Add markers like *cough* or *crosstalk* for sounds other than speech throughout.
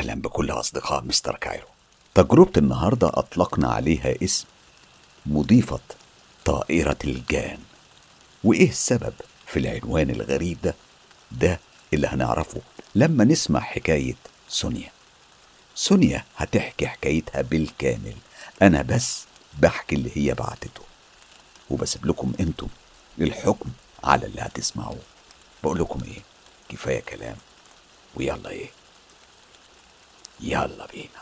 أهلا بكل أصدقاء مستر كايرو. تجربة النهاردة أطلقنا عليها اسم مضيفة طائرة الجان. وإيه السبب في العنوان الغريب ده؟ ده اللي هنعرفه لما نسمع حكاية سونيا. سونيا هتحكي حكايتها بالكامل. أنا بس بحكي اللي هي بعتته. وبسيب لكم أنتم الحكم على اللي هتسمعوه. بقول لكم إيه؟ كفاية كلام. ويلا إيه؟ يلا بينا.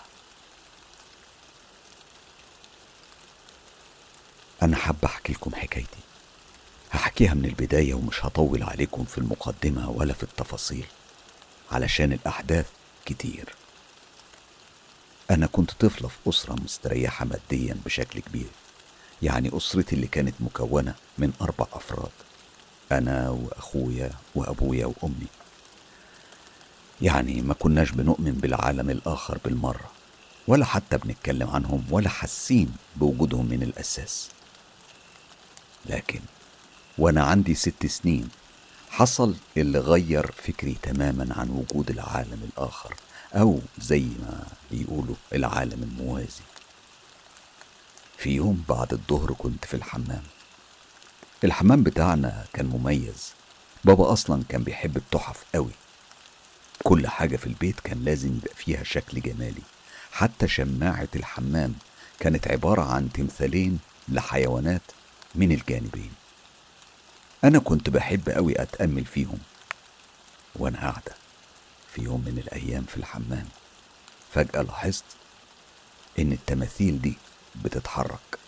أنا حابة أحكي لكم حكايتي. هحكيها من البداية ومش هطول عليكم في المقدمة ولا في التفاصيل علشان الأحداث كتير. أنا كنت طفلة في أسرة مستريحة ماديا بشكل كبير يعني أسرتي اللي كانت مكونة من أربع أفراد أنا وأخويا وأبويا وأمي. يعني ما كناش بنؤمن بالعالم الآخر بالمرة ولا حتى بنتكلم عنهم ولا حاسين بوجودهم من الأساس. لكن وأنا عندي ست سنين حصل اللي غير فكري تماما عن وجود العالم الآخر أو زي ما بيقولوا العالم الموازي. في يوم بعد الظهر كنت في الحمام. الحمام بتاعنا كان مميز. بابا أصلا كان بيحب التحف قوي. كل حاجة في البيت كان لازم يبقى فيها شكل جمالي. حتى شماعة الحمام كانت عبارة عن تمثالين لحيوانات من الجانبين. أنا كنت بحب أوي أتأمل فيهم وأنا قاعدة في يوم من الأيام في الحمام. فجأة لاحظت إن التماثيل دي بتتحرك.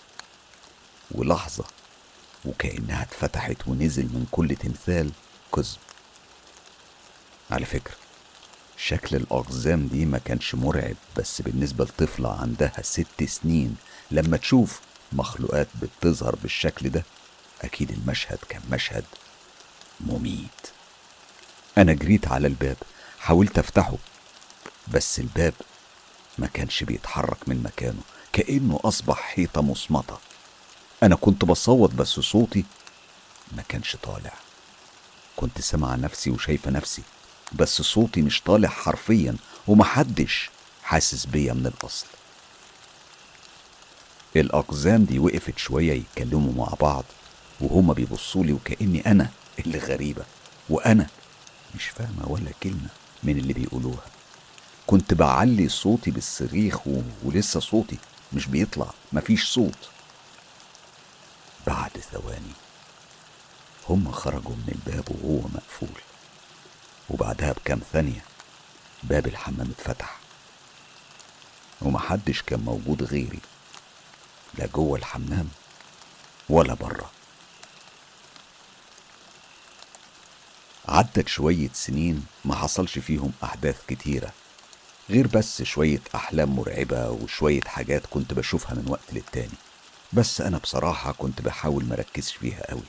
ولحظة وكأنها اتفتحت ونزل من كل تمثال قزم. على فكرة شكل الأقزام دي ما كانش مرعب بس بالنسبة لطفلة عندها ست سنين لما تشوف مخلوقات بتظهر بالشكل ده أكيد المشهد كان مشهد مميت. أنا جريت على الباب حاولت أفتحه بس الباب ما كانش بيتحرك من مكانه كأنه أصبح حيطة مصمتة أنا كنت بصوت بس صوتي ما كانش طالع. كنت سامعة نفسي وشايفة نفسي. بس صوتي مش طالع حرفيا ومحدش حاسس بيا من الأصل. الأقزام دي وقفت شوية يتكلموا مع بعض وهما بيبصولي وكأني أنا اللي غريبة وأنا مش فاهمة ولا كلمة من اللي بيقولوها. كنت بعلي صوتي بالصريخ و... ولسه صوتي مش بيطلع مفيش صوت. بعد ثواني هم خرجوا من الباب وهو مقفول. وبعدها بكام ثانية باب الحمام اتفتح. ومحدش كان موجود غيري لا جوه الحمام ولا بره. عدت شوية سنين ما حصلش فيهم أحداث كتيرة غير بس شوية أحلام مرعبة وشوية حاجات كنت بشوفها من وقت للتاني. بس أنا بصراحة كنت بحاول مركزش فيها قوي.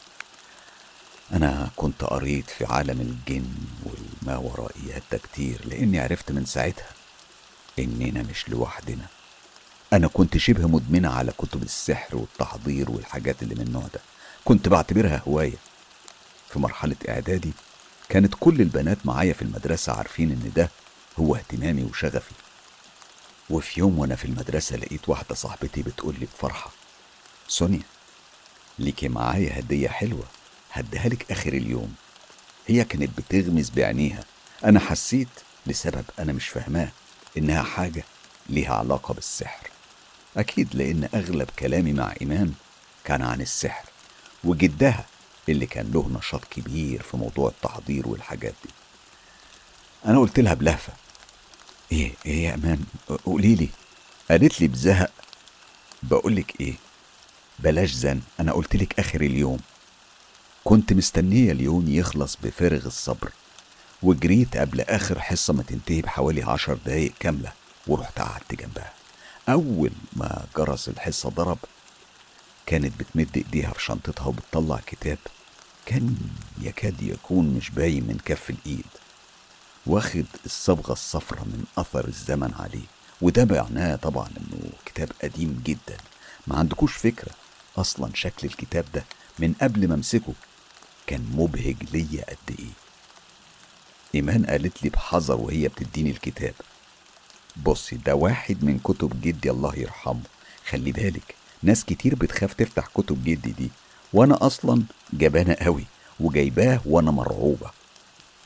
أنا كنت قريت في عالم الجن والما ورائيات ده كتير لأني عرفت من ساعتها إننا مش لوحدنا. أنا كنت شبه مدمنة على كتب السحر والتحضير والحاجات اللي من النوع ده. كنت بعتبرها هواية. في مرحلة إعدادي كانت كل البنات معايا في المدرسة عارفين إن ده هو اهتمامي وشغفي. وفي يوم وأنا في المدرسة لقيت واحدة صاحبتي بتقول لي بفرحة سونيا ليكي معايا هدية حلوة. هديها لك آخر اليوم. هي كانت بتغمز بعينيها. أنا حسيت لسبب أنا مش فاهماه إنها حاجة ليها علاقة بالسحر. أكيد لأن أغلب كلامي مع إيمان كان عن السحر وجدها اللي كان له نشاط كبير في موضوع التحضير والحاجات دي. أنا قلت لها بلهفة إيه إيه يا إيمان؟ قولي لي. قالت لي بزهق. بقولك إيه؟ بلاش زن أنا قلت لك آخر اليوم. كنت مستنية اليوم يخلص بفارغ الصبر وجريت قبل آخر حصة ما تنتهي بحوالي عشر دقايق كاملة ورحت قعدت جنبها. أول ما جرس الحصة ضرب كانت بتمد إيديها في شنطتها وبتطلع كتاب كان يكاد يكون مش باين من كف الإيد. واخد الصبغة الصفرة من أثر الزمن عليه وده معناه طبعا إنه كتاب قديم جدا. ما عندكوش فكرة أصلا شكل الكتاب ده من قبل ما أمسكه؟ كان مبهج ليا قد إيه. إيمان قالت لي بحذر وهي بتديني الكتاب. بصي ده واحد من كتب جدي الله يرحمه. خلي بالك ناس كتير بتخاف تفتح كتب جدي دي. وأنا أصلا جبانة قوي وجايباه وأنا مرعوبة.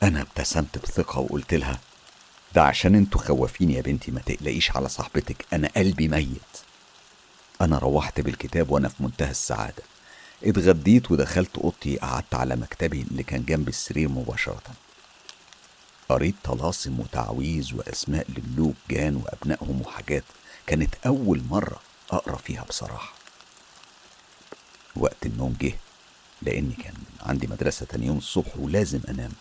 أنا ابتسمت بثقة وقلت لها ده عشان أنتوا خوافين يا بنتي ما تقلقيش على صاحبتك أنا قلبي ميت. أنا روحت بالكتاب وأنا في منتهى السعادة. اتغديت ودخلت اوضتي قعدت على مكتبي اللي كان جنب السرير مباشرة. قريت طلاسم وتعويذ وأسماء لملوك جان وأبنائهم وحاجات كانت أول مرة أقرأ فيها بصراحة. وقت النوم جه لأني كان عندي مدرسة تاني يوم الصبح ولازم أنام.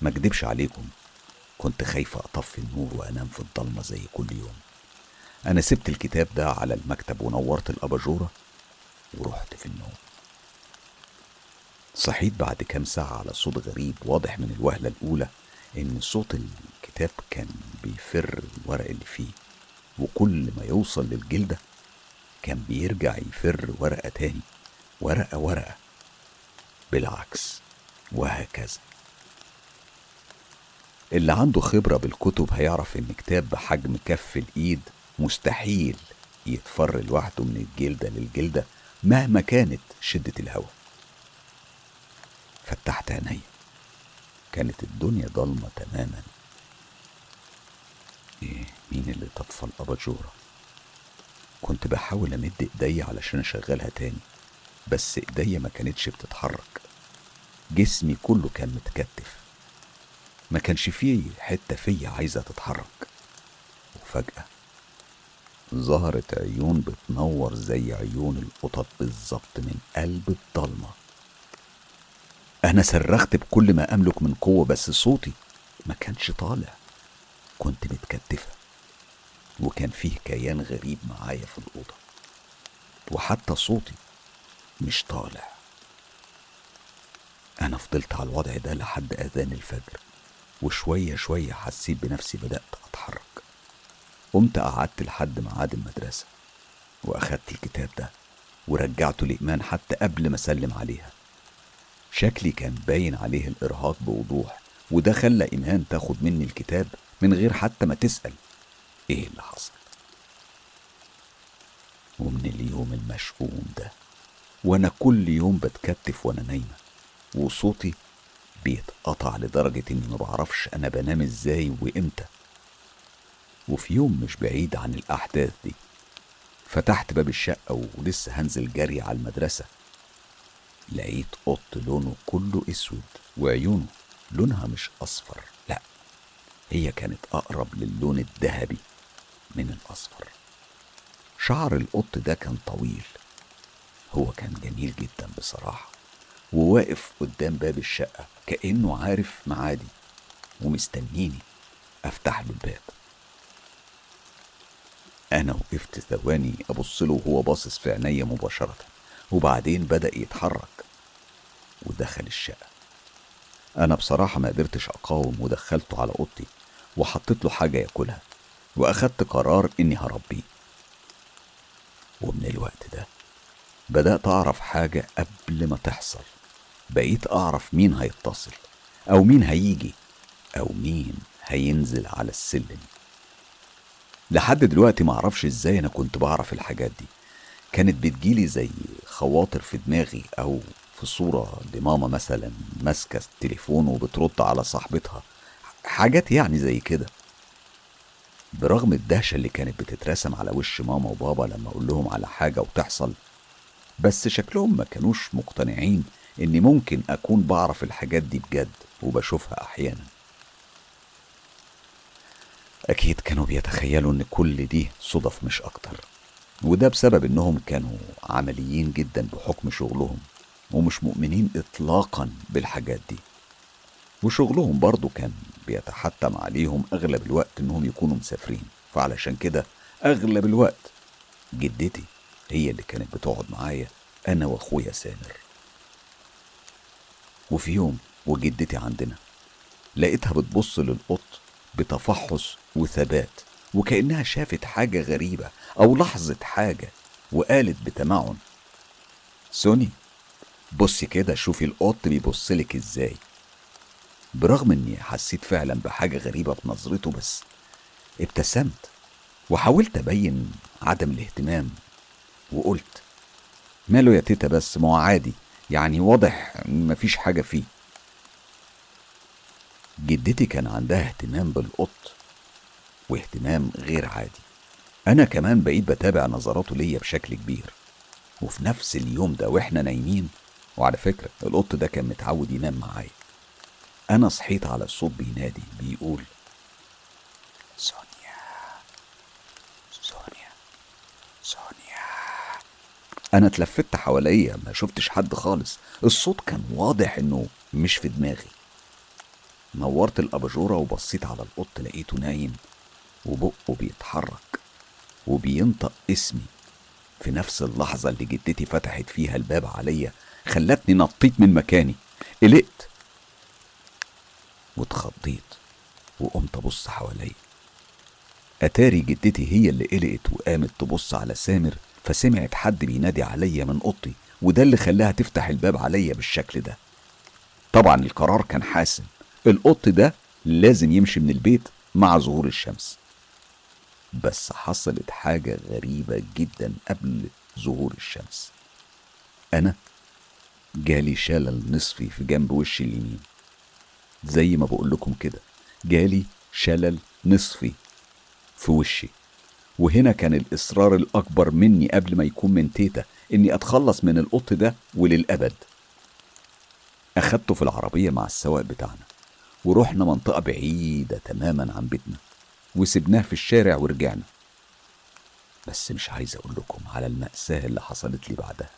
ما اكدبش عليكم كنت خايفة أطفي النور وأنام في الضلمة زي كل يوم. أنا سبت الكتاب ده على المكتب ونورت الأباجورة ورحت في النوم. صحيت بعد كام ساعة على صوت غريب واضح من الوهلة الأولى إن صوت الكتاب كان بيفر الورق اللي فيه وكل ما يوصل للجلدة كان بيرجع يفر ورقة تاني ورقة ورقة. بالعكس وهكذا. اللي عنده خبرة بالكتب هيعرف إن كتاب بحجم كف الإيد مستحيل يتفر لوحده من الجلدة للجلدة. مهما كانت شدة الهواء فتحت عيني. كانت الدنيا ضلمة تماما. إيه مين اللي طفى الأباجورة كنت بحاول أمد إيديا علشان أشغلها تاني بس إيديا ما كانتش بتتحرك. جسمي كله كان متكتف. ما كانش فيه حتة فيا عايزة تتحرك. وفجأة ظهرت عيون بتنور زي عيون القطط بالظبط من قلب الضلمة. أنا صرخت بكل ما أملك من قوة بس صوتي ما كانش طالع. كنت متكتفة وكان فيه كيان غريب معايا في الأوضة وحتى صوتي مش طالع. أنا فضلت على الوضع ده لحد أذان الفجر وشوية شوية حسيت بنفسي بدأت قمت قعدت لحد ميعاد المدرسة وأخدت الكتاب ده ورجعته لإيمان حتى قبل ما أسلم عليها. شكلي كان باين عليه الإرهاق بوضوح وده خلى إيمان تاخد مني الكتاب من غير حتى ما تسأل. إيه اللي حصل؟ ومن اليوم المشؤوم ده وأنا كل يوم بتكتف وأنا نايمة وصوتي بيتقطع لدرجة إني ما بعرفش أنا بنام إزاي وإمتى. وفي يوم مش بعيد عن الأحداث دي. فتحت باب الشقة ولسه هنزل جري على المدرسة. لقيت قط لونه كله أسود وعيونه لونها مش أصفر لأ هي كانت أقرب للون الذهبي من الأصفر. شعر القط ده كان طويل هو كان جميل جدا بصراحة وواقف قدام باب الشقة كأنه عارف معادي ومستنيني أفتح له الباب. أنا وقفت ثواني أبص له وهو باصص في عينيا مباشرة وبعدين بدأ يتحرك ودخل الشقة. أنا بصراحة ما قدرتش أقاوم ودخلته على أوضتي وحطيت له حاجة ياكلها وأخدت قرار إني هربيه. ومن الوقت ده بدأت أعرف حاجة قبل ما تحصل. بقيت أعرف مين هيتصل أو مين هيجي أو مين هينزل على السلم. لحد دلوقتي معرفش إزاي أنا كنت بعرف الحاجات دي. كانت بتجيلي زي خواطر في دماغي أو في صورة لماما مثلا ماسكة التليفون وبترد على صاحبتها. حاجات يعني زي كده. برغم الدهشة اللي كانت بتترسم على وش ماما وبابا لما أقول لهم على حاجة وتحصل بس شكلهم ما كانوش مقتنعين إني ممكن أكون بعرف الحاجات دي بجد وبشوفها أحيانا. أكيد كانوا بيتخيلوا إن كل دي صدف مش أكتر. وده بسبب إنهم كانوا عمليين جدا بحكم شغلهم ومش مؤمنين إطلاقا بالحاجات دي. وشغلهم برضو كان بيتحتم عليهم أغلب الوقت إنهم يكونوا مسافرين. فعلشان كده أغلب الوقت جدتي هي اللي كانت بتقعد معايا أنا وأخويا سامر. وفي يوم وجدتي عندنا لقيتها بتبص للقط بتفحص وثبات وكأنها شافت حاجة غريبة أو لحظة حاجة وقالت بتمعن. سوني بصي كده شوفي القط بيبصلك إزاي. برغم إني حسيت فعلا بحاجة غريبة في نظرته بس ابتسمت وحاولت أبين عدم الاهتمام وقلت ماله يا تيتا بس؟ ما عادي يعني واضح مفيش حاجة فيه. جدتي كان عندها اهتمام بالقط واهتمام غير عادي. أنا كمان بقيت بتابع نظراته ليا بشكل كبير. وفي نفس اليوم ده وإحنا نايمين وعلى فكرة القط ده كان متعود ينام معايا. أنا صحيت على الصوت بينادي بيقول سونيا سونيا سونيا. أنا اتلفت حواليا ما شفتش حد خالص. الصوت كان واضح إنه مش في دماغي. نورت الأباجورة وبصيت على القط لقيته نايم وبقه بيتحرك وبينطق اسمي. في نفس اللحظة اللي جدتي فتحت فيها الباب عليا خلتني نطيت من مكاني. قلقت واتخضيت وقمت أبص حواليا. أتاري جدتي هي اللي قلقت وقامت تبص على سامر فسمعت حد بينادي عليا من أوضتي وده اللي خلاها تفتح الباب عليا بالشكل ده. طبعا القرار كان حاسم. القط ده لازم يمشي من البيت مع ظهور الشمس. بس حصلت حاجة غريبة جدا قبل ظهور الشمس. أنا جالي شلل نصفي في جنب وشي اليمين. زي ما بقول لكم كده جالي شلل نصفي في وشي. وهنا كان الإصرار الأكبر مني قبل ما يكون من تيتا إني أتخلص من القط ده وللأبد. أخدته في العربية مع السواق بتاعنا. ورحنا منطقة بعيدة تماما عن بيتنا وسبناه في الشارع ورجعنا. بس مش عايز أقول لكم على المأساة اللي حصلت لي بعدها.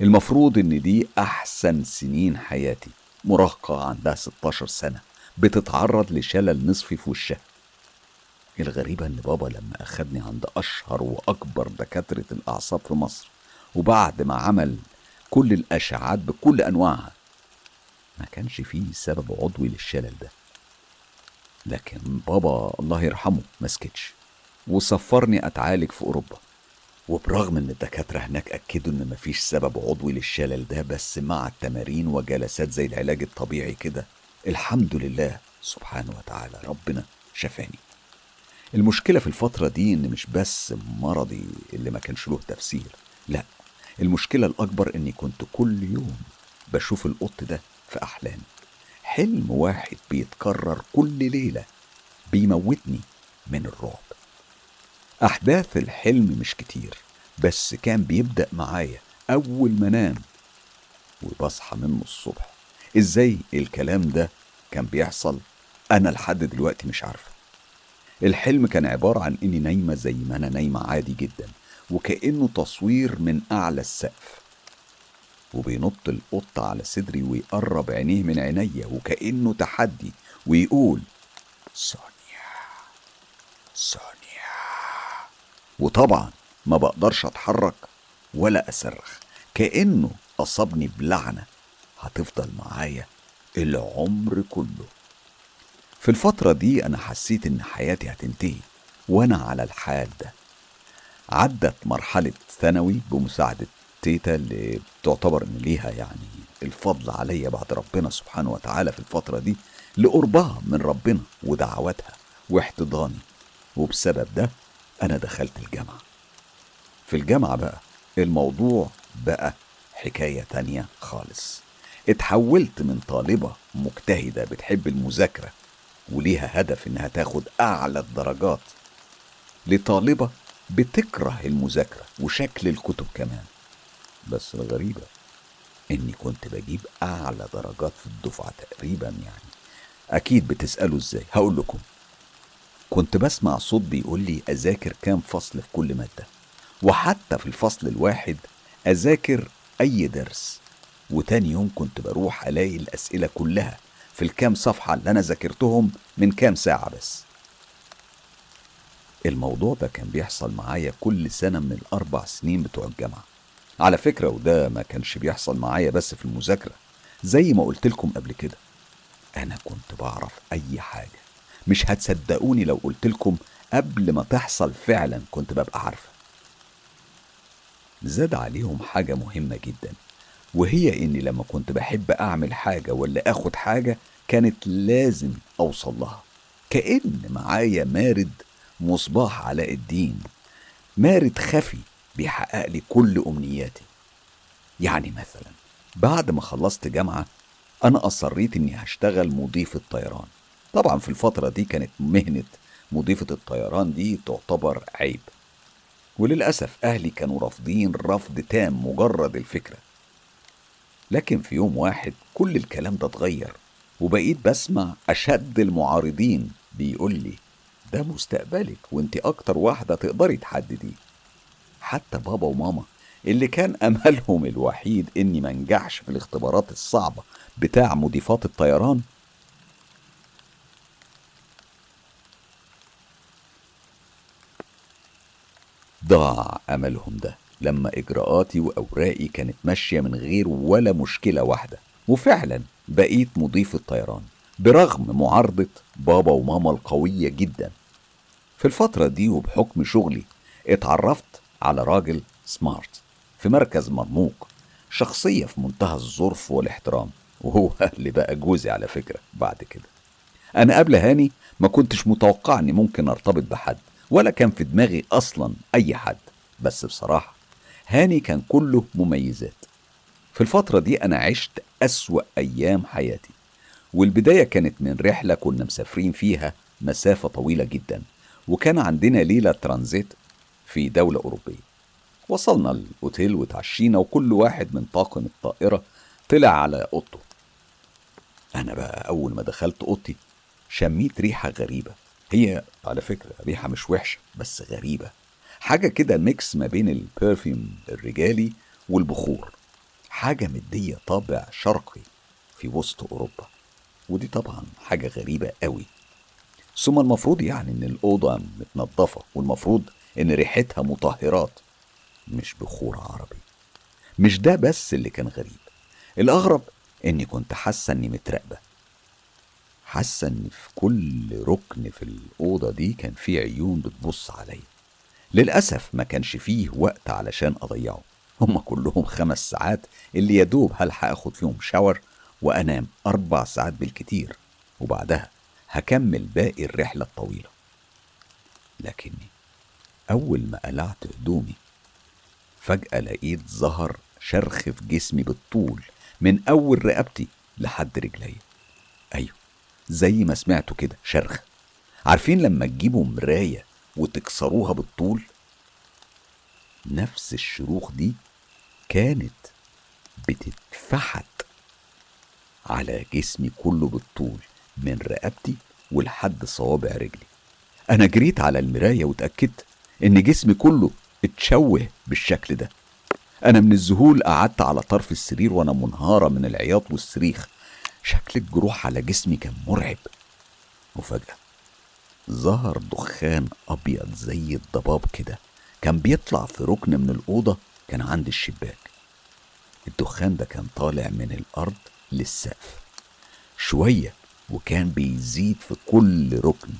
المفروض إن دي أحسن سنين حياتي مراهقة عندها 16 سنة بتتعرض لشلل نصفي في وشها. الغريبة إن بابا لما أخدني عند أشهر وأكبر دكاترة الأعصاب في مصر وبعد ما عمل كل الأشعات بكل أنواعها ما كانش فيه سبب عضوي للشلل ده. لكن بابا الله يرحمه ما سكتش وسفرني أتعالج في أوروبا. وبرغم إن الدكاترة هناك أكدوا إن مفيش سبب عضوي للشلل ده بس مع التمارين وجلسات زي العلاج الطبيعي كده الحمد لله سبحانه وتعالى ربنا شفاني. المشكلة في الفترة دي إن مش بس مرضي اللي ما كانش له تفسير لا المشكلة الأكبر إني كنت كل يوم بشوف القط ده في أحلامي. حلم واحد بيتكرر كل ليلة بيموتني من الرعب. أحداث الحلم مش كتير بس كان بيبدأ معايا أول ما أنام وبصحى منه الصبح. إزاي الكلام ده كان بيحصل؟ أنا لحد دلوقتي مش عارفة. الحلم كان عبارة عن إني نايمة زي ما أنا نايمة عادي جدا وكأنه تصوير من أعلى السقف. وبينط القط على صدري ويقرب عينيه من عينيا وكأنه تحدي ويقول سونيا سونيا وطبعا ما بقدرش أتحرك ولا أصرخ كأنه أصابني بلعنة هتفضل معايا العمر كله. في الفترة دي أنا حسيت إن حياتي هتنتهي وأنا على الحال ده. عدت مرحلة ثانوي بمساعدة تيتا اللي بتعتبر إن ليها يعني الفضل عليا بعد ربنا سبحانه وتعالى في الفترة دي لقربها من ربنا ودعواتها واحتضاني. وبسبب ده أنا دخلت الجامعة. في الجامعة بقى الموضوع بقى حكاية تانية خالص. اتحولت من طالبة مجتهدة بتحب المذاكرة وليها هدف إنها تاخد أعلى الدرجات لطالبة بتكره المذاكرة وشكل الكتب كمان. بس الغريبة إني كنت بجيب أعلى درجات في الدفعة تقريبا يعني. أكيد بتسألوا إزاي؟ هقول لكم. كنت بسمع صوت بيقول لي أذاكر كام فصل في كل مادة. وحتى في الفصل الواحد أذاكر أي درس. وتاني يوم كنت بروح ألاقي الأسئلة كلها في الكام صفحة اللي أنا ذاكرتهم من كام ساعة بس. الموضوع ده كان بيحصل معايا كل سنة من الأربع سنين بتوع الجامعة. على فكرة وده ما كانش بيحصل معايا بس في المذاكرة زي ما قلت لكم قبل كده. أنا كنت بعرف أي حاجة. مش هتصدقوني لو قلت لكم قبل ما تحصل فعلا كنت ببقى عارفة. زاد عليهم حاجة مهمة جدا وهي إني لما كنت بحب أعمل حاجة ولا آخد حاجة كانت لازم أوصل لها. كأن معايا مارد مصباح علاء الدين مارد خفي بيحقق لي كل أمنياتي. يعني مثلا بعد ما خلصت جامعة أنا أصريت إني هشتغل مضيف الطيران طبعا في الفترة دي كانت مهنة مضيفة الطيران دي تعتبر عيب. وللأسف أهلي كانوا رافضين رفض تام مجرد الفكرة. لكن في يوم واحد كل الكلام ده اتغير وبقيت بسمع أشد المعارضين بيقول لي ده مستقبلك وأنت أكتر واحدة تقدري تحدديه. حتى بابا وماما اللي كان أملهم الوحيد إني منجحش في الاختبارات الصعبة بتاع مضيفات الطيران. ضاع أملهم ده لما إجراءاتي وأوراقي كانت ماشية من غير ولا مشكلة واحدة. وفعلا بقيت مضيف الطيران برغم معارضة بابا وماما القوية جدا. في الفترة دي وبحكم شغلي اتعرفت على راجل سمارت في مركز مرموق شخصية في منتهى الظرف والاحترام وهو *laughs* اللي بقى جوزي على فكرة بعد كده. أنا قبل هاني ما كنتش متوقع إني ممكن أرتبط بحد ولا كان في دماغي أصلا أي حد بس بصراحة هاني كان كله مميزات. في الفترة دي أنا عشت أسوأ أيام حياتي والبداية كانت من رحلة كنا مسافرين فيها مسافة طويلة جدا وكان عندنا ليلة ترانزيت في دولة أوروبية. وصلنا الأوتيل وتعشينا وكل واحد من طاقم الطائرة طلع على أوضته. أنا بقى أول ما دخلت أوضتي شميت ريحة غريبة. هي على فكرة ريحة مش وحشة بس غريبة. حاجة كده mix ما بين ال perfume الرجالي والبخور. حاجة مدية طابع شرقي في وسط أوروبا. ودي طبعا حاجة غريبة قوي. ثم المفروض يعني إن الأوضة متنظفة والمفروض إن ريحتها مطهرات مش بخور عربي. مش ده بس اللي كان غريب. الأغرب إني كنت حاسة إني متراقبة. حاسة إن في كل ركن في الأوضة دي كان في عيون بتبص عليا. للأسف ما كانش فيه وقت علشان أضيعه. هما كلهم خمس ساعات اللي يدوب هلحق أخد فيهم شاور وأنام أربع ساعات بالكتير وبعدها هكمل باقي الرحلة الطويلة. لكني أول ما قلعت هدومي فجأة لقيت ظهر شرخ في جسمي بالطول من أول رقبتي لحد رجلي. أيوه زي ما سمعتوا كده شرخ. عارفين لما تجيبوا مراية وتكسروها بالطول؟ نفس الشروخ دي كانت بتتفحت على جسمي كله بالطول من رقبتي ولحد صوابع رجلي. أنا جريت على المراية واتأكدت إن جسمي كله اتشوه بالشكل ده. أنا من الذهول قعدت على طرف السرير وأنا منهارة من العياط والصريخ. شكل الجروح على جسمي كان مرعب. وفجاه ظهر دخان أبيض زي الضباب كده. كان بيطلع في ركن من الأوضة كان عند الشباك. الدخان ده كان طالع من الأرض للسقف. شوية وكان بيزيد في كل ركن.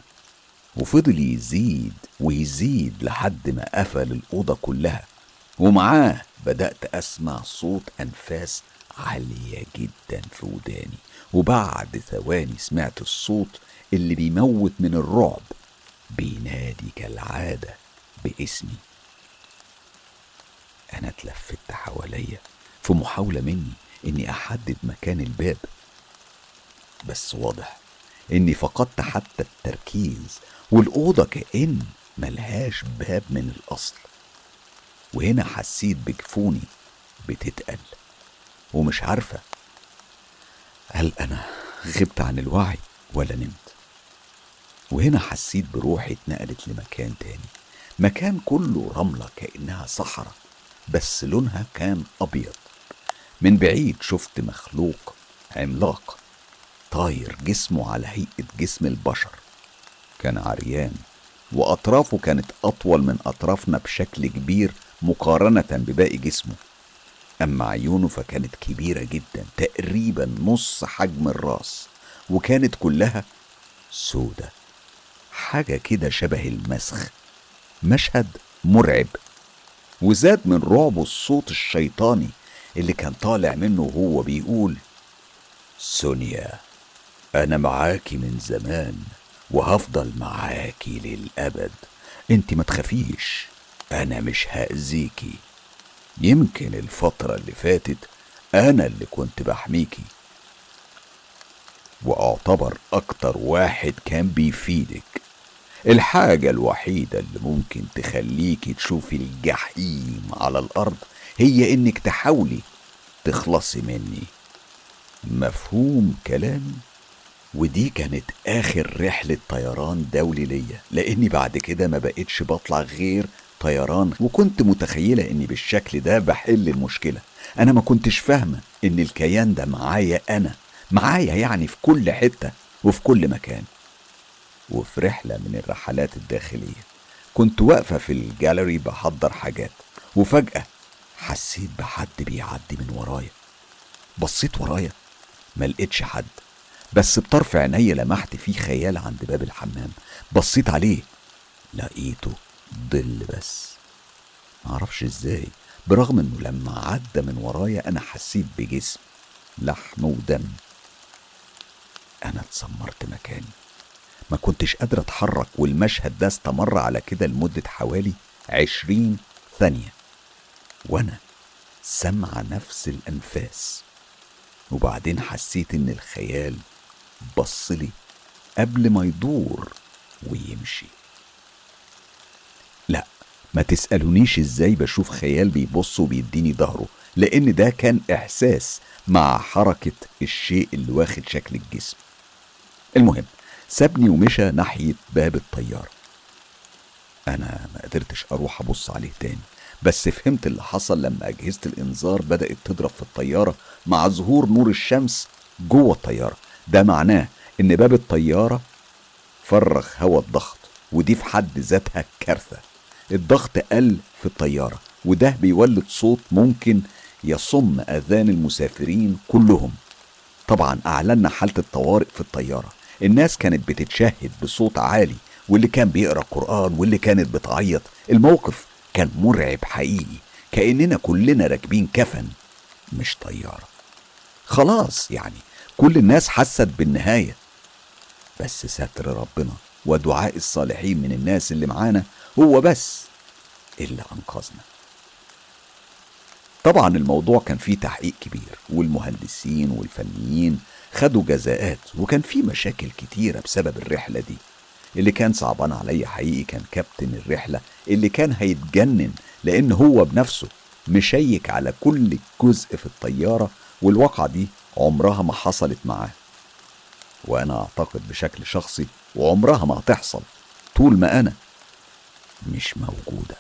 وفضل يزيد ويزيد لحد ما قفل الأوضة كلها. ومعاه بدأت أسمع صوت أنفاس عالية جدا في وداني. وبعد ثواني سمعت الصوت اللي بيموت من الرعب. بينادي كالعادة باسمي. أنا اتلفت حواليا في محاولة مني إني أحدد مكان الباب. بس واضح إني فقدت حتى التركيز والأوضة كأن ملهاش باب من الأصل. وهنا حسيت بجفوني بتتقل ومش عارفة هل أنا غبت عن الوعي ولا نمت. وهنا حسيت بروحي اتنقلت لمكان تاني مكان كله رملة كأنها صحراء بس لونها كان أبيض. من بعيد شفت مخلوق عملاق. طاير جسمه على هيئة جسم البشر. كان عريان وأطرافه كانت أطول من أطرافنا بشكل كبير مقارنة بباقي جسمه. أما عيونه فكانت كبيرة جدا تقريبا نص حجم الرأس وكانت كلها سودة. حاجة كده شبه المسخ. مشهد مرعب. وزاد من رعبه الصوت الشيطاني اللي كان طالع منه وهو بيقول سونيا. أنا معاكي من زمان وهفضل معاكي للأبد. أنت ما تخافيش أنا مش هأذيكي يمكن الفترة اللي فاتت أنا اللي كنت بحميكي وأعتبر أكتر واحد كان بيفيدك. الحاجة الوحيدة اللي ممكن تخليكي تشوفي الجحيم على الأرض هي إنك تحاولي تخلصي مني. مفهوم كلامي ودي كانت آخر رحلة طيران دولي ليا لأني بعد كده ما بقتش بطلع غير طيران وكنت متخيلة إني بالشكل ده بحل المشكلة. أنا ما كنتش فاهمة إن الكيان ده معايا أنا معايا يعني في كل حتة وفي كل مكان. وفي رحلة من الرحلات الداخلية كنت واقفة في الجاليري بحضر حاجات وفجأة حسيت بحد بيعدي من ورايا. بصيت ورايا ما لقيتش حد. بس بطرف عيني لمحت فيه خيال عند باب الحمام. بصيت عليه لقيته ظل بس. معرفش إزاي برغم انه لما عدى من ورايا أنا حسيت بجسم لحم ودم. أنا اتسمرت مكاني. ما كنتش قادر اتحرك والمشهد ده استمر على كده لمدة حوالي عشرين ثانية. وأنا سمع نفس الانفاس. وبعدين حسيت إن الخيال بصلي قبل ما يدور ويمشي. لا ما تسألونيش إزاي بشوف خيال بيبص وبيديني ظهره لأن ده كان إحساس مع حركة الشيء اللي واخد شكل الجسم. المهم سابني ومشى ناحية باب الطيارة. أنا ما قدرتش أروح أبص عليه تاني بس فهمت اللي حصل لما أجهزة الإنذار بدأت تضرب في الطيارة مع ظهور نور الشمس جوه الطيارة. ده معناه إن باب الطيارة فرغ هواء الضغط ودي في حد ذاتها كارثة. الضغط قل في الطيارة وده بيولد صوت ممكن يصم آذان المسافرين كلهم. طبعا أعلنا حالة الطوارئ في الطيارة. الناس كانت بتتشهد بصوت عالي واللي كان بيقرأ قرآن واللي كانت بتعيط. الموقف كان مرعب حقيقي كأننا كلنا راكبين كفن مش طيارة. خلاص يعني كل الناس حست بالنهاية. بس ستر ربنا ودعاء الصالحين من الناس اللي معانا هو بس اللي أنقذنا. طبعا الموضوع كان فيه تحقيق كبير والمهندسين والفنيين خدوا جزاءات وكان في مشاكل كتيرة بسبب الرحلة دي. اللي كان صعبان عليا حقيقي كان كابتن الرحلة اللي كان هيتجنن لأن هو بنفسه مشيك على كل جزء في الطيارة والواقعة دي عمرها ما حصلت معاه. وأنا أعتقد بشكل شخصي وعمرها ما هتحصل طول ما أنا مش موجودة.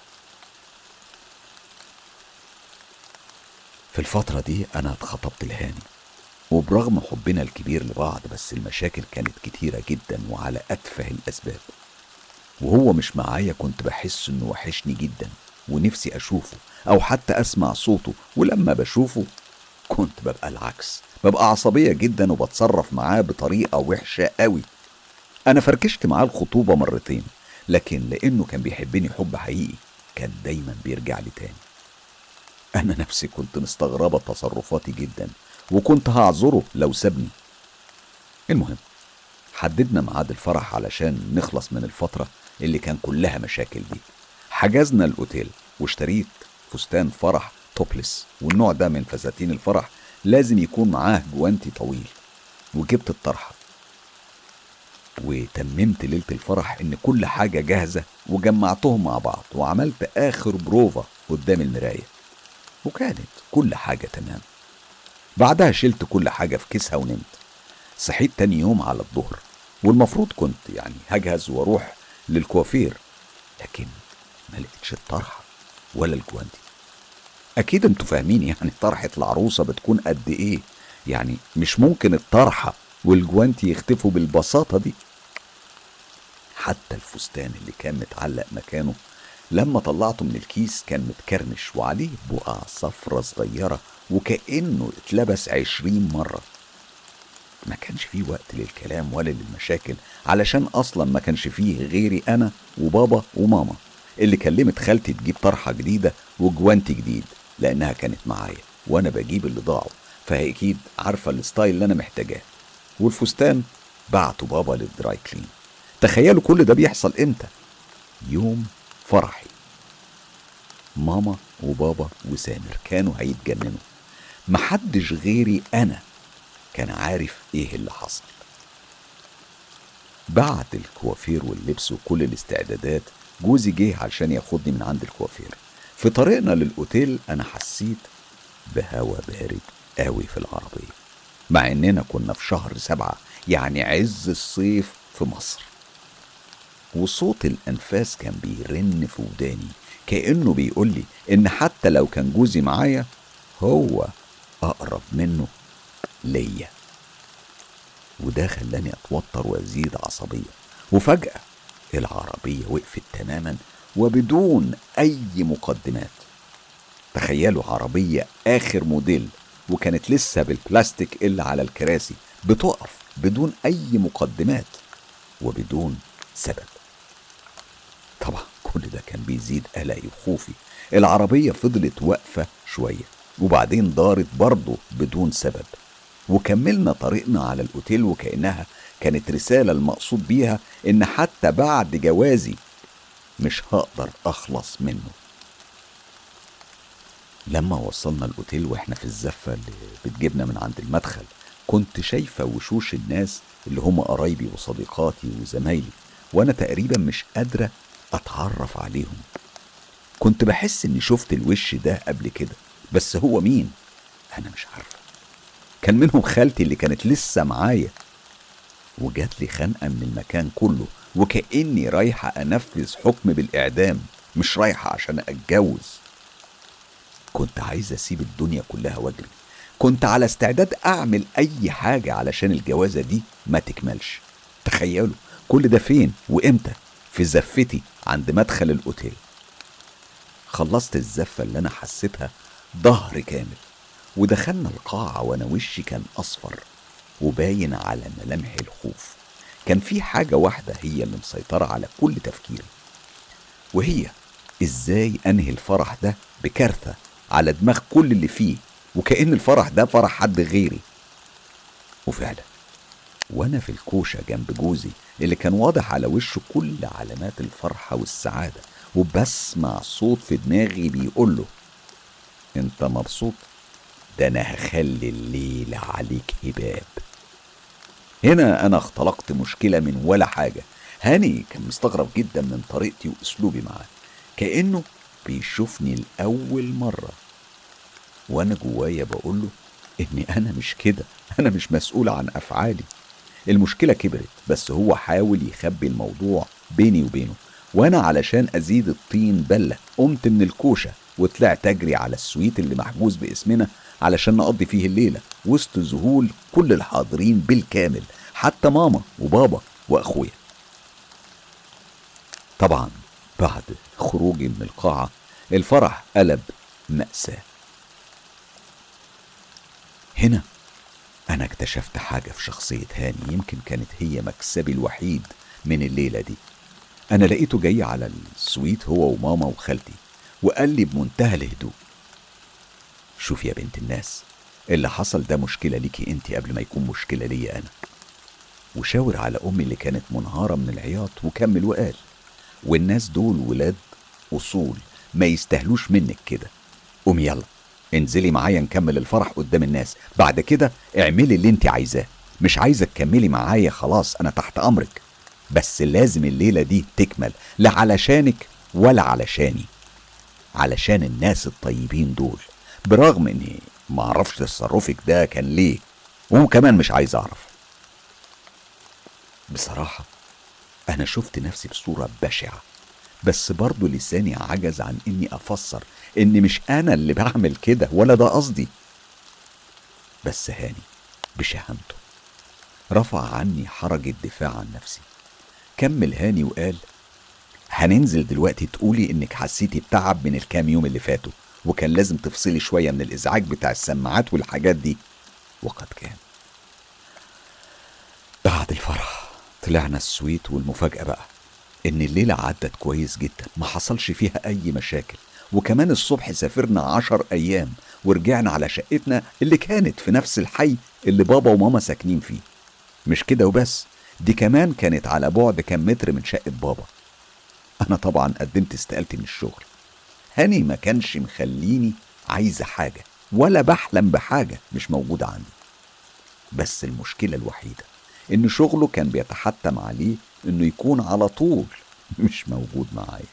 في الفترة دي أنا اتخطبت لهاني وبرغم حبنا الكبير لبعض بس المشاكل كانت كتيرة جدا وعلى أتفه الأسباب. وهو مش معايا كنت بحس إنه وحشني جدا ونفسي أشوفه أو حتى أسمع صوته ولما بشوفه كنت ببقى العكس. ببقى عصبية جدا وبتصرف معاه بطريقة وحشة قوي. أنا فركشت معاه الخطوبة مرتين لكن لأنه كان بيحبني حب حقيقي كان دايما بيرجع لي تاني. أنا نفسي كنت مستغربة تصرفاتي جدا وكنت هعذره لو سابني. المهم حددنا ميعاد الفرح علشان نخلص من الفترة اللي كان كلها مشاكل دي. حجزنا الأوتيل واشتريت فستان فرح توبلس والنوع ده من فساتين الفرح لازم يكون معاه جوانتي طويل وجبت الطرحة. وتممت ليلة الفرح إن كل حاجة جاهزة وجمعتهم مع بعض وعملت آخر بروفا قدام المراية. وكانت كل حاجة تمام. بعدها شلت كل حاجة في كيسها ونمت. صحيت تاني يوم على الظهر والمفروض كنت يعني هجهز وأروح للكوافير لكن ما لقيتش الطرحة ولا الجوانتي. أكيد أنتوا فاهمين يعني طرحة العروسة بتكون قد إيه. يعني مش ممكن الطرحة والجوانتي يختفوا بالبساطة دي. حتى الفستان اللي كان متعلق مكانه لما طلعته من الكيس كان متكرمش وعليه بقع صفرة صغيرة وكأنه اتلبس عشرين مرة. ما كانش فيه وقت للكلام ولا للمشاكل علشان أصلا ما كانش فيه غيري أنا وبابا وماما اللي كلمت خالتي تجيب طرحة جديدة وجوانتي جديد. لأنها كانت معايا وأنا بجيب اللي ضاعوا فهي أكيد عارفة ال style اللي أنا محتاجاه. والفستان بعته بابا لل dry clean. تخيلوا كل ده بيحصل إمتى؟ يوم فرحي. ماما وبابا وسامر كانوا هيتجننوا. محدش غيري أنا كان عارف إيه اللي حصل. بعد الكوافير واللبس وكل الاستعدادات جوزي جه علشان ياخدني من عند الكوافير. في طريقنا للأوتيل أنا حسيت بهوا بارد قوي في العربية مع إننا كنا في شهر سبعة يعني عز الصيف في مصر. وصوت الأنفاس كان بيرن في وداني كأنه بيقول لي إن حتى لو كان جوزي معايا هو أقرب منه ليا. وده خلاني أتوتر وأزيد عصبية. وفجأة العربية وقفت تماما وبدون أي مقدمات. تخيلوا عربية آخر موديل وكانت لسه بالبلاستيك اللي على الكراسي بتقف بدون أي مقدمات وبدون سبب. طبعا كل ده كان بيزيد قلقي وخوفي العربية فضلت واقفة شوية وبعدين دارت برضه بدون سبب. وكملنا طريقنا على الأوتيل وكأنها كانت رسالة المقصود بيها إن حتى بعد جوازي مش هقدر أخلص منه. لما وصلنا الأوتيل وإحنا في الزفة اللي بتجيبنا من عند المدخل كنت شايفة وشوش الناس اللي هم قرايبي وصديقاتي وزمايلي وأنا تقريبا مش قادرة أتعرف عليهم. كنت بحس إني شفت الوش ده قبل كده بس هو مين؟ أنا مش عارفة. كان منهم خالتي اللي كانت لسه معايا وجات لي خنقة من المكان كله. وكأني رايحة أنفذ حكم بالإعدام مش رايحة عشان أتجوز. كنت عايز أسيب الدنيا كلها وأجري. كنت على استعداد أعمل أي حاجة علشان الجوازة دي ما تكملش. تخيلوا كل ده فين وإمتى؟ في زفتي عند مدخل الأوتيل. خلصت الزفة اللي أنا حسيتها ظهر كامل ودخلنا القاعة وأنا وشي كان أصفر وباين على ملامح الخوف. كان في حاجة واحدة هي اللي مسيطرة على كل تفكيري وهي إزاي أنهي الفرح ده بكارثة على دماغ كل اللي فيه وكأن الفرح ده فرح حد غيري. وفعلا وأنا في الكوشة جنب جوزي اللي كان واضح على وشه كل علامات الفرحة والسعادة وبسمع صوت في دماغي بيقول له أنت مبسوط؟ ده أنا هخلي الليلة عليك هباب. هنا أنا اختلقت مشكلة من ولا حاجة. هاني كان مستغرب جدا من طريقتي وأسلوبي معاه. كأنه بيشوفني لأول مرة. وأنا جوايا بقوله إني أنا مش كده. أنا مش مسؤول عن أفعالي. المشكلة كبرت بس هو حاول يخبي الموضوع بيني وبينه. وأنا علشان أزيد الطين بلة قمت من الكوشة وطلعت أجري على السويت اللي محجوز باسمنا علشان نقضي فيه الليلة وسط ذهول كل الحاضرين بالكامل حتى ماما وبابا وأخويا. طبعا بعد خروجي من القاعة الفرح قلب مأساة. هنا أنا اكتشفت حاجة في شخصية هاني يمكن كانت هي مكسبي الوحيد من الليلة دي. أنا لقيته جاي على السويت هو وماما وخالتي وقال لي بمنتهى الهدوء شوف يا بنت الناس اللي حصل ده مشكلة ليكي انت قبل ما يكون مشكلة ليا أنا. وشاور على أمي اللي كانت منهارة من العياط وكمل وقال والناس دول ولاد أصول ما يستاهلوش منك كده. قومي يلا انزلي معايا نكمل الفرح قدام الناس. بعد كده اعملي اللي انت عايزاه. مش عايزة تكملي معايا خلاص أنا تحت أمرك. بس لازم الليلة دي تكمل لا علشانك ولا علشاني. علشان الناس الطيبين دول. برغم إني معرفش تصرفك ده كان ليه وكمان مش عايز أعرف. بصراحة أنا شفت نفسي بصورة بشعة بس برضه لساني عجز عن إني أفسر إن مش أنا اللي بعمل كده ولا ده قصدي. بس هاني بشهامته رفع عني حرج الدفاع عن نفسي. كمل هاني وقال هننزل دلوقتي تقولي إنك حسيتي بتعب من الكام يوم اللي فاتوا. وكان لازم تفصلي شوية من الإزعاج بتاع السماعات والحاجات دي. وقد كان. بعد الفرح طلعنا السويت والمفاجأة بقى إن الليلة عدت كويس جدا ما حصلش فيها أي مشاكل. وكمان الصبح سافرنا عشر أيام ورجعنا على شقتنا اللي كانت في نفس الحي اللي بابا وماما ساكنين فيه. مش كده وبس دي كمان كانت على بعد كام متر من شقة بابا. أنا طبعا قدمت استقالتي من الشغل. هاني ما كانش مخليني عايزة حاجة ولا بحلم بحاجة مش موجودة عندي. بس المشكلة الوحيدة إن شغله كان بيتحتم عليه إنه يكون على طول مش موجود معايا.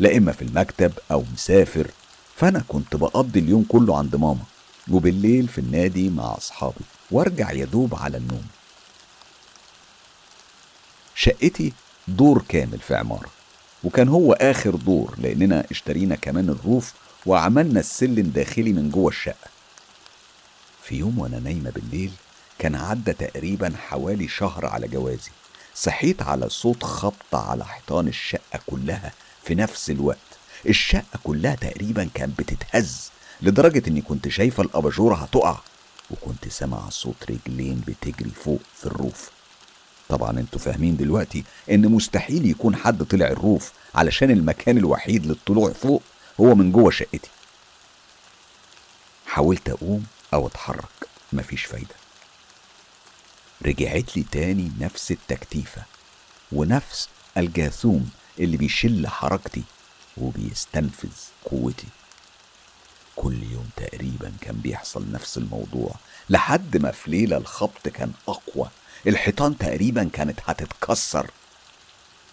لا إما في المكتب أو مسافر فأنا كنت بقضي اليوم كله عند ماما وبالليل في النادي مع أصحابي وأرجع يدوب على النوم. شقتي دور كامل في عمارة. وكان هو آخر دور لأننا اشترينا كمان الروف وعملنا السلم داخلي من جوه الشقة. في يوم وأنا نايمة بالليل كان عدى تقريبا حوالي شهر على جوازي. صحيت على صوت خبط على حيطان الشقة كلها في نفس الوقت. الشقة كلها تقريبا كانت بتتهز لدرجة إني كنت شايفة الأباجورة هتقع وكنت سامع صوت رجلين بتجري فوق في الروف. طبعا أنتوا فاهمين دلوقتي إن مستحيل يكون حد طلع الروف علشان المكان الوحيد للطلوع فوق هو من جوه شقتي. حاولت أقوم أو أتحرك مفيش فايدة. رجعت لي تاني نفس التكتيفة ونفس الجاثوم اللي بيشل حركتي وبيستنفذ قوتي. كل يوم تقريبا كان بيحصل نفس الموضوع لحد ما في ليلة الخبط كان أقوى. الحيطان تقريبا كانت هتتكسر.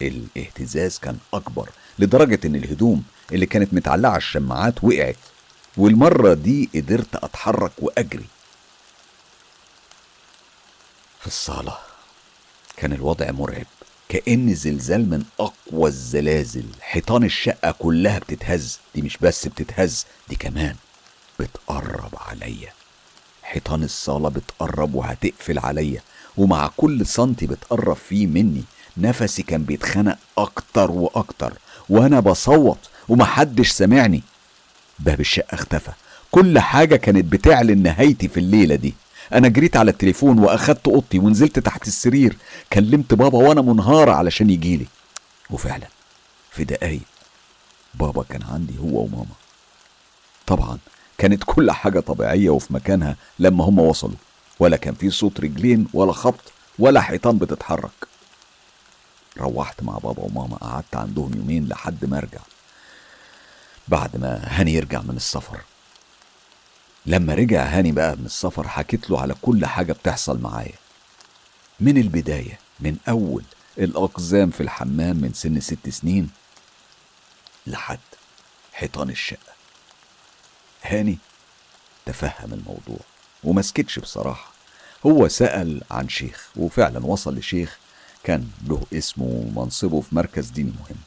الاهتزاز كان أكبر لدرجة إن الهدوم اللي كانت متعلقة على الشماعات وقعت والمرة دي قدرت أتحرك وأجري. في الصالة كان الوضع مرعب كأن زلزال من أقوى الزلازل. حيطان الشقة كلها بتتهز دي مش بس بتتهز دي كمان بتقرب عليا. حيطان الصالة بتقرب وهتقفل عليا ومع كل سنتي بتقرب فيه مني نفسي كان بيتخنق أكتر وأكتر وأنا بصوت ومحدش سامعني. باب الشقة اختفى كل حاجة كانت بتعلن نهايتي في الليلة دي. أنا جريت على التليفون وأخدت أوضتي ونزلت تحت السرير كلمت بابا وأنا منهارة علشان يجيلي وفعلا في دقايق بابا كان عندي هو وماما. طبعا كانت كل حاجة طبيعية وفي مكانها لما هم وصلوا. ولا كان في صوت رجلين ولا خبط ولا حيطان بتتحرك. روحت مع بابا وماما قعدت عندهم يومين لحد ما ارجع. بعد ما هاني يرجع من السفر. لما رجع هاني بقى من السفر حكيت له على كل حاجة بتحصل معايا. من البداية من أول الأقزام في الحمام من سن ست سنين لحد حيطان الشقة. هاني. تفهم الموضوع ومسكتش بصراحة. هو سأل عن شيخ وفعلا وصل لشيخ كان له اسمه ومنصبه في مركز ديني مهم.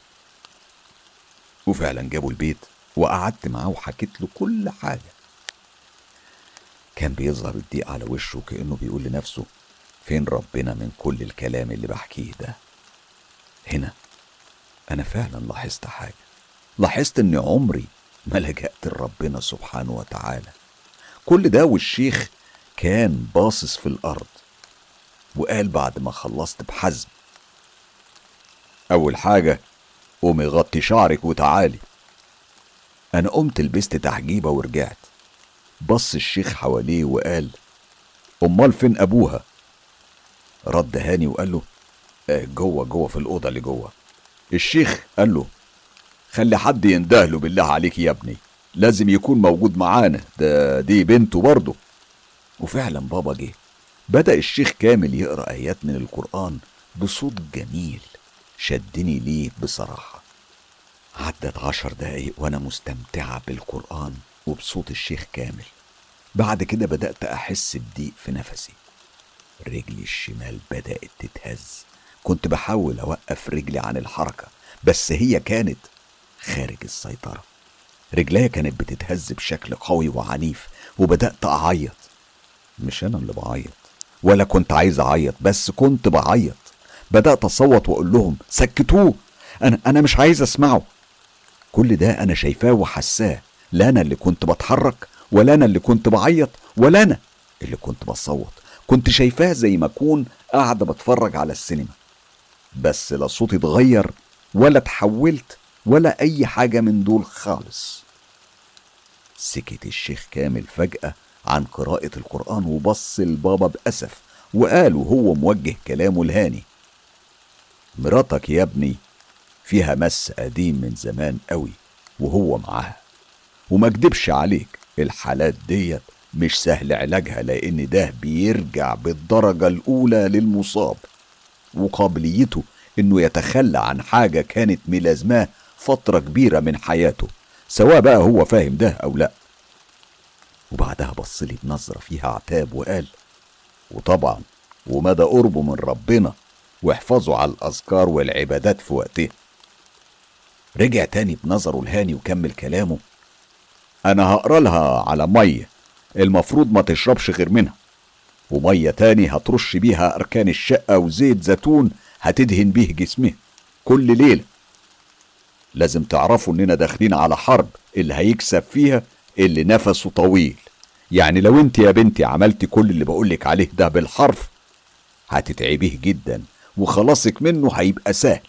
وفعلا جابوا البيت وقعدت معاه وحكيت له كل حاجة. كان بيظهر الضيق على وشه كأنه بيقول لنفسه فين ربنا من كل الكلام اللي بحكيه ده؟ هنا. أنا فعلا لاحظت حاجة. لاحظت إن عمري ما لجأت لربنا سبحانه وتعالى. كل ده والشيخ كان باصص في الأرض وقال بعد ما خلصت بحزم أول حاجة قومي غطي شعرك وتعالي. أنا قمت لبست تحجيبة ورجعت. بص الشيخ حواليه وقال أمال فين أبوها؟ رد هاني وقال له "آه، جوه جوه في الأوضة اللي جوه. الشيخ قال له خلي حد يندهله بالله عليك يا ابني. لازم يكون موجود معانا. ده دي بنته برضه. وفعلا بابا جه. بدأ الشيخ كامل يقرأ آيات من القرآن بصوت جميل. شدني ليه بصراحة. عدت عشر دقايق وأنا مستمتعة بالقرآن وبصوت الشيخ كامل. بعد كده بدأت أحس بضيق في نفسي. رجلي الشمال بدأت تتهز. كنت بحاول أوقف رجلي عن الحركة بس هي كانت خارج السيطرة. رجليا كانت بتتهز بشكل قوي وعنيف وبدأت أعيط. مش أنا اللي بعيط ولا كنت عايز أعيط بس كنت بعيط. بدأت أصوت وأقول لهم سكتوه! أنا أنا مش عايز أسمعه. كل ده أنا شايفاه وحساه. لا أنا اللي كنت بتحرك ولا أنا اللي كنت بعيط ولا أنا اللي كنت بصوت. كنت شايفاه زي ما أكون قاعدة بتفرج على السينما. بس لا صوتي اتغير ولا اتحولت ولا أي حاجة من دول خالص. سكت الشيخ كامل فجأة عن قراءة القرآن وبص لبابا بأسف وقال وهو موجه كلامه لهاني مراتك يا ابني فيها مس قديم من زمان قوي وهو معاها. وما اكدبش عليك الحالات ديت مش سهل علاجها لأن ده بيرجع بالدرجة الأولى للمصاب. وقابليته إنه يتخلى عن حاجة كانت ملازماه فترة كبيرة من حياته سواء بقى هو فاهم ده أو لأ. وبعدها بصلي بنظرة فيها عتاب وقال وطبعا ومدى قربه من ربنا واحفظوا على الأذكار والعبادات في وقتها. رجع تاني بنظره الهاني وكمل كلامه أنا هقرأ لها على مية المفروض ما تشربش غير منها ومية تاني هترش بيها أركان الشقة وزيت زيتون هتدهن بيه جسمها كل ليلة. لازم تعرفوا إننا داخلين على حرب اللي هيكسب فيها اللي نفسه طويل. يعني لو أنت يا بنتي عملتي كل اللي بقولك عليه ده بالحرف هتتعبيه جدا وخلاصك منه هيبقى سهل.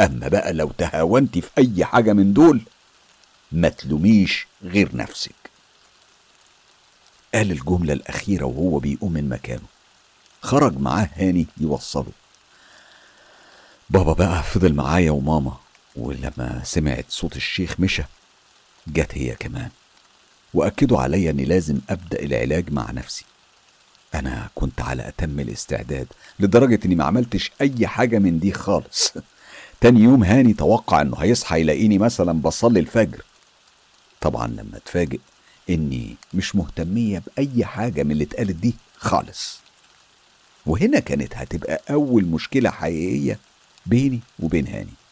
أما بقى لو تهاونتي في أي حاجة من دول ما تلوميش غير نفسك. قال الجملة الأخيرة وهو بيقوم من مكانه. خرج معاه هاني يوصله. بابا بقى فضل معايا وماما ولما سمعت صوت الشيخ مشى جت هي كمان. وأكدوا عليا إني لازم أبدأ العلاج مع نفسي. أنا كنت على أتم الاستعداد لدرجة إني ما عملتش أي حاجة من دي خالص. *laughs* تاني يوم هاني توقع إنه هيصحى يلاقيني مثلا بصلي الفجر. طبعا لما اتفاجئ إني مش مهتمية بأي حاجة من اللي اتقالت دي خالص. وهنا كانت هتبقى أول مشكلة حقيقية بيني وبين هاني.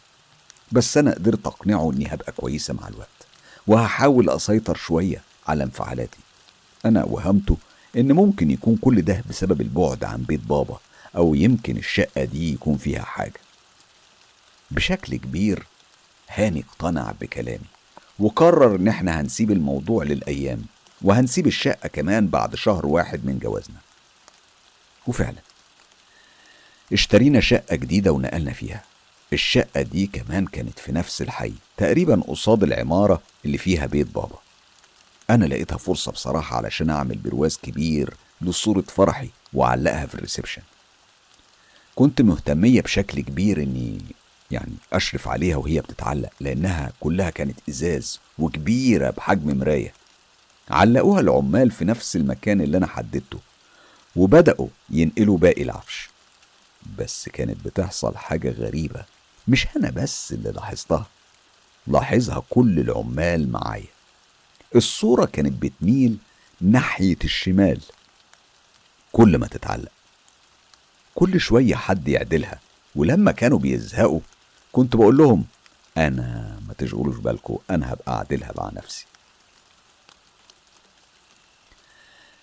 بس أنا قدرت أقنعه إني هبقى كويسة مع الوقت وهحاول أسيطر شوية على انفعالاتي. أنا وهمته إن ممكن يكون كل ده بسبب البعد عن بيت بابا أو يمكن الشقة دي يكون فيها حاجة. بشكل كبير هاني اقتنع بكلامي وقرر إن إحنا هنسيب الموضوع للأيام وهنسيب الشقة كمان بعد شهر واحد من جوازنا. وفعلا اشترينا شقة جديدة ونقلنا فيها. الشقة دي كمان كانت في نفس الحي تقريبا قصاد العمارة اللي فيها بيت بابا. أنا لقيتها فرصة بصراحة علشان أعمل برواز كبير لصورة فرحي وأعلقها في الريسبشن. كنت مهتمية بشكل كبير إني يعني أشرف عليها وهي بتتعلق لأنها كلها كانت إزاز وكبيرة بحجم مراية. علقوها العمال في نفس المكان اللي أنا حددته وبدأوا ينقلوا باقي العفش. بس كانت بتحصل حاجة غريبة. مش أنا بس اللي لاحظتها لاحظها كل العمال معايا. الصورة كانت بتميل ناحية الشمال. كل ما تتعلق كل شوية حد يعدلها ولما كانوا بيزهقوا كنت بقول لهم أنا ما تشغلوش بالكم أنا هبقى أعدلها مع نفسي.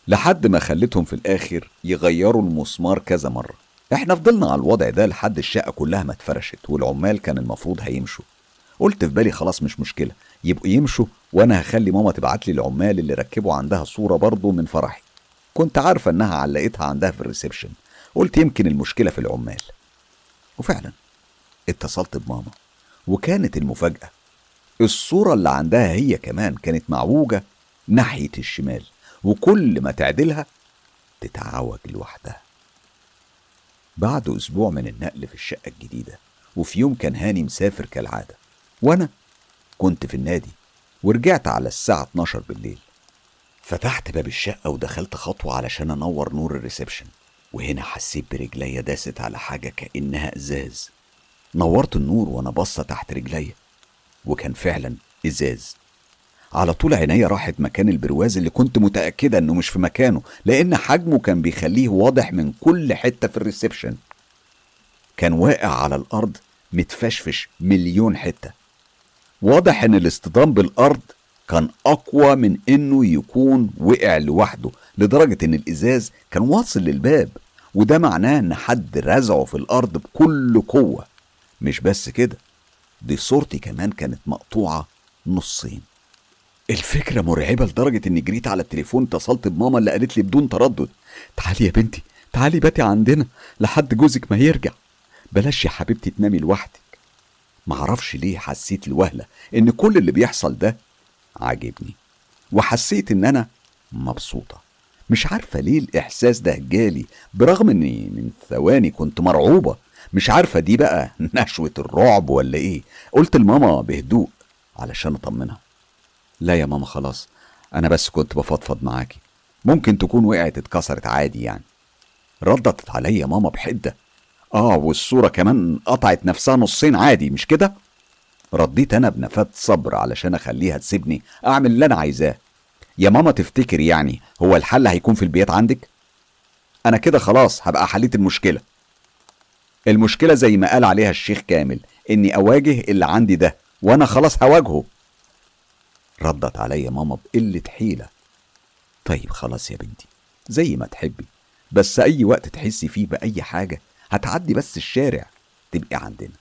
لحد ما خليتهم في الآخر يغيروا المسمار كذا مرة. إحنا فضلنا على الوضع ده لحد الشقة كلها ما اتفرشت والعمال كان المفروض هيمشوا. قلت في بالي خلاص مش مشكلة يبقوا يمشوا وأنا هخلي ماما تبعت لي العمال اللي ركبوا عندها صورة برضه من فرحي. كنت عارفة إنها علقتها عندها في الريسبشن قلت يمكن المشكلة في العمال. وفعلا اتصلت بماما وكانت المفاجأة الصورة اللي عندها هي كمان كانت معوجة ناحية الشمال وكل ما تعدلها تتعوج لوحدها. بعد أسبوع من النقل في الشقة الجديدة وفي يوم كان هاني مسافر كالعادة. وأنا كنت في النادي ورجعت على الساعة 12 بالليل. فتحت باب الشقة ودخلت خطوة علشان أنور نور الريسبشن وهنا حسيت برجليا داست على حاجة كأنها إزاز. نورت النور وأنا باصة تحت رجليا وكان فعلا إزاز. على طول عينيا راحت مكان البرواز اللي كنت متأكدة إنه مش في مكانه لأن حجمه كان بيخليه واضح من كل حتة في ال reception. كان واقع على الأرض متفشفش مليون حتة. واضح إن الاصطدام بالأرض كان أقوى من إنه يكون وقع لوحده لدرجة إن الإزاز كان واصل للباب وده معناه إن حد رزعه في الأرض بكل قوة. مش بس كده دي صورتي كمان كانت مقطوعة نصين. الفكرة مرعبة لدرجة إني جريت على التليفون اتصلت بماما اللي قالت لي بدون تردد تعالي يا بنتي تعالي باتي عندنا لحد جوزك ما يرجع. بلاش يا حبيبتي تنامي لوحدك. معرفش ليه حسيت الوهلة إن كل اللي بيحصل ده عاجبني وحسيت إن أنا مبسوطة. مش عارفة ليه الإحساس ده جالي برغم إني من ثواني كنت مرعوبة. مش عارفة دي بقى *laughs* نشوة الرعب ولا إيه؟ قلت لماما بهدوء علشان أطمنها. لا يا ماما خلاص. أنا بس كنت بفضفض معاكي. ممكن تكون وقعت اتكسرت عادي يعني. ردت عليا ماما بحدة. آه والصورة كمان قطعت نفسها نصين عادي مش كده؟ رديت أنا بنفات صبر علشان أخليها تسيبني أعمل اللي أنا عايزاه. يا ماما تفتكر يعني هو الحل هيكون في البيت عندك؟ أنا كده خلاص هبقى حليت المشكلة. المشكلة زي ما قال عليها الشيخ كامل إني أواجه اللي عندي ده وأنا خلاص هواجهه. ردت عليا ماما بقلة حيلة. طيب خلاص يا بنتي زي ما تحبي بس أي وقت تحسي فيه بأي حاجة هتعدي بس الشارع تبقي عندنا.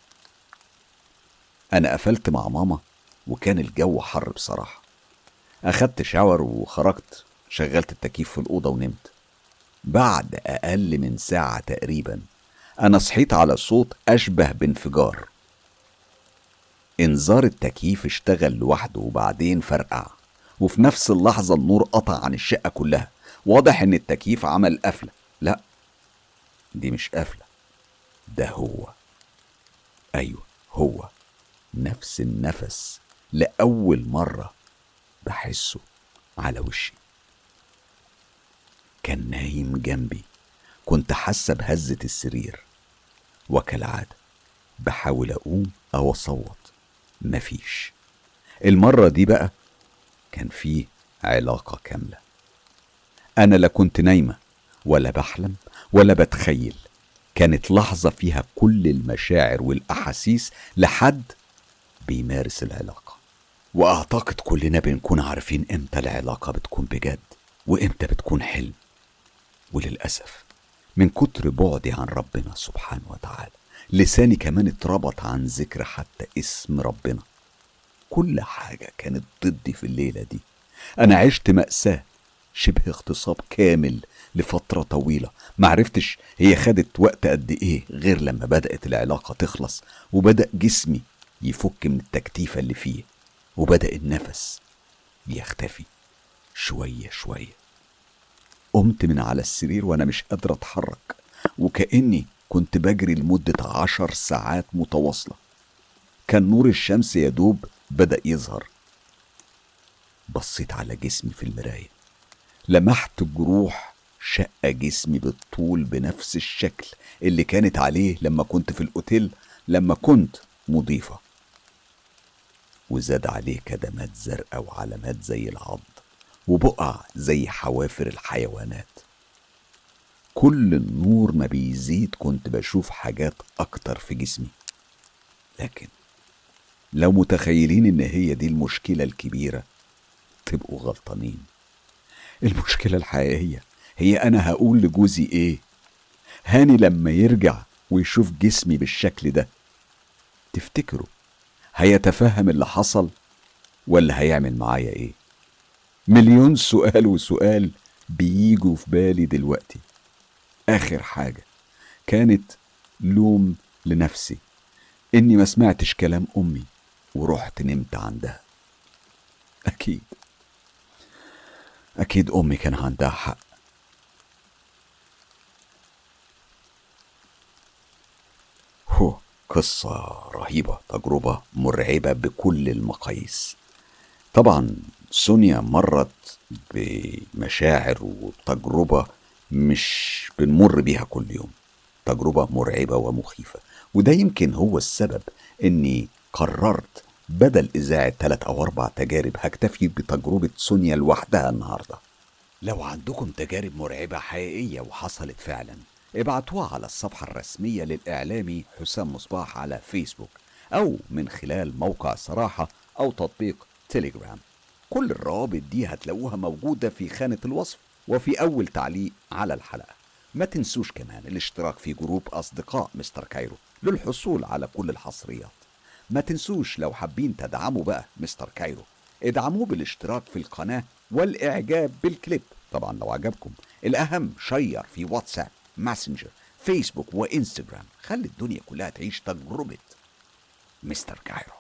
أنا قفلت مع ماما وكان الجو حر بصراحة. أخدت شاور وخرجت شغلت التكييف في الأوضة ونمت. بعد أقل من ساعة تقريبا أنا صحيت على صوت أشبه بانفجار. إنذار التكييف اشتغل لوحده وبعدين فرقع. وفي نفس اللحظة النور قطع عن الشقة كلها. واضح إن التكييف عمل قفلة. لا دي مش قفلة. ده هو. أيوه هو. نفس النفس لأول مرة بحسه على وشي. كان نايم جنبي. كنت حاسة بهزة السرير. وكالعادة بحاول أقوم أو أصوت. مفيش. المرة دي بقى كان فيه علاقة كاملة. أنا لا كنت نايمة ولا بحلم ولا بتخيل. كانت لحظة فيها كل المشاعر والأحاسيس لحد بيمارس العلاقة. وأعتقد كلنا بنكون عارفين إمتى العلاقة بتكون بجد وإمتى بتكون حلم. وللأسف من كتر بعدي عن ربنا سبحانه وتعالى لساني كمان اتربط عن ذكر حتى اسم ربنا. كل حاجة كانت ضدي في الليلة دي. أنا عشت مأساة شبه اغتصاب كامل لفترة طويلة. معرفتش هي خدت وقت قد إيه غير لما بدأت العلاقة تخلص وبدأ جسمي يفك من التكتيفة اللي فيه وبدأ النفس يختفي شوية شوية. قمت من على السرير وأنا مش قادر أتحرك وكأني كنت بجري لمدة عشر ساعات متواصلة. كان نور الشمس يا دوب بدأ يظهر. بصيت على جسمي في المراية. لمحت جروح شق جسمي بالطول بنفس الشكل اللي كانت عليه لما كنت في الأوتيل لما كنت مضيفة. وزاد عليه كدمات زرقاء وعلامات زي العض وبقع زي حوافر الحيوانات. كل النور ما بيزيد كنت بشوف حاجات أكتر في جسمي. لكن لو متخيلين إن هي دي المشكلة الكبيرة تبقوا غلطانين. المشكلة الحقيقية هي أنا هقول لجوزي إيه؟ هاني لما يرجع ويشوف جسمي بالشكل ده تفتكروا هيتفهم اللي حصل ولا هيعمل معايا إيه؟ مليون سؤال وسؤال بييجوا في بالي دلوقتي. آخر حاجة. كانت لوم لنفسي. إني ما سمعتش كلام أمي ورحت نمت عندها. أكيد. أكيد أمي كان عندها حق. هو قصة رهيبة تجربة مرعبة بكل المقاييس. طبعا سونيا مرت بمشاعر وتجربة مش بنمر بيها كل يوم. تجربة مرعبة ومخيفة. وده يمكن هو السبب إني قررت بدل إذاعة ثلاث أو أربع تجارب هكتفي بتجربة سونيا لوحدها النهاردة. لو عندكم تجارب مرعبة حقيقية وحصلت فعلا ابعتوها على الصفحة الرسمية للإعلامي حسام مصباح على فيسبوك أو من خلال موقع صراحة أو تطبيق تيليجرام. كل الروابط دي هتلاقوها موجودة في خانة الوصف. وفي أول تعليق على الحلقة. ما تنسوش كمان الاشتراك في group أصدقاء Mister Cairo للحصول على كل الحصريات. ما تنسوش لو حابين تدعموا بقى Mister Cairo ادعموه بالاشتراك في القناة والإعجاب بالكليب. طبعا لو عجبكم الأهم share في واتساب ماسنجر فيسبوك وإنستجرام. خلي الدنيا كلها تعيش تجربة Mister Cairo.